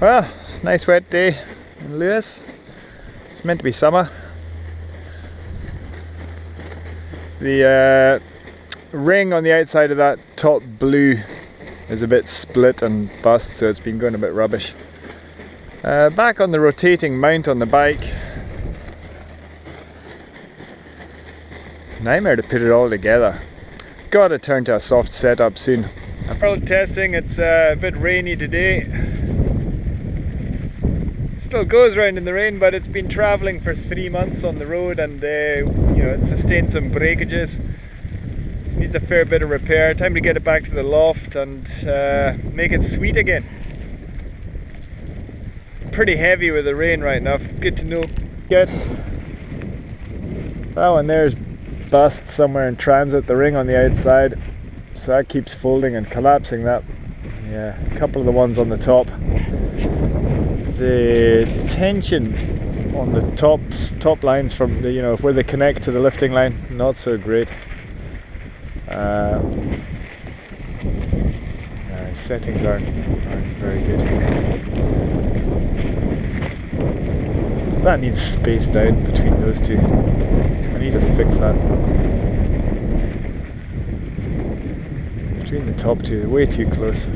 Well, nice wet day in Lewis. It's meant to be summer. The uh, ring on the outside of that top blue is a bit split and bust, so it's been going a bit rubbish. Uh, back on the rotating mount on the bike. Nightmare to put it all together. Gotta turn to a soft setup soon. World testing, it's uh, a bit rainy today. Still goes around in the rain, but it's been travelling for three months on the road and uh, you know, it sustained some breakages. Needs a fair bit of repair. Time to get it back to the loft and uh, make it sweet again. Pretty heavy with the rain right now. Good to know. Good. That one there's bust somewhere in transit, the ring on the outside. So that keeps folding and collapsing that. Yeah, a couple of the ones on the top. The tension on the tops, top lines from the, you know, where they connect to the lifting line, not so great. Uh, uh, settings aren't, aren't very good. That needs spaced out between those two. I need to fix that. Between the top two, way too close.